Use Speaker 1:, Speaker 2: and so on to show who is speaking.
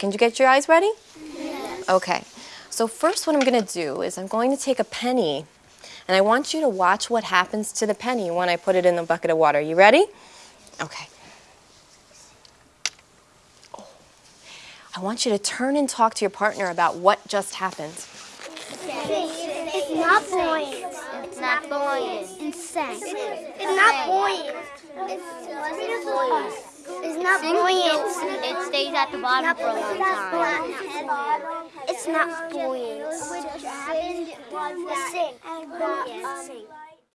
Speaker 1: Can you get your eyes ready? Yes. Okay. So first what I'm going to do is I'm going to take a penny and I want you to watch what happens to the penny when I put it in the bucket of water. You ready? Okay. Oh. I want you to turn and talk to your partner about what just happened.
Speaker 2: It's not buoyant.
Speaker 3: It's not buoyant.
Speaker 2: It's sank. It's not buoyant. It's not buoyant. It's not buoyant.
Speaker 3: It stays at the bottom for a long time.
Speaker 2: It's not buoyant. Sink. Sink.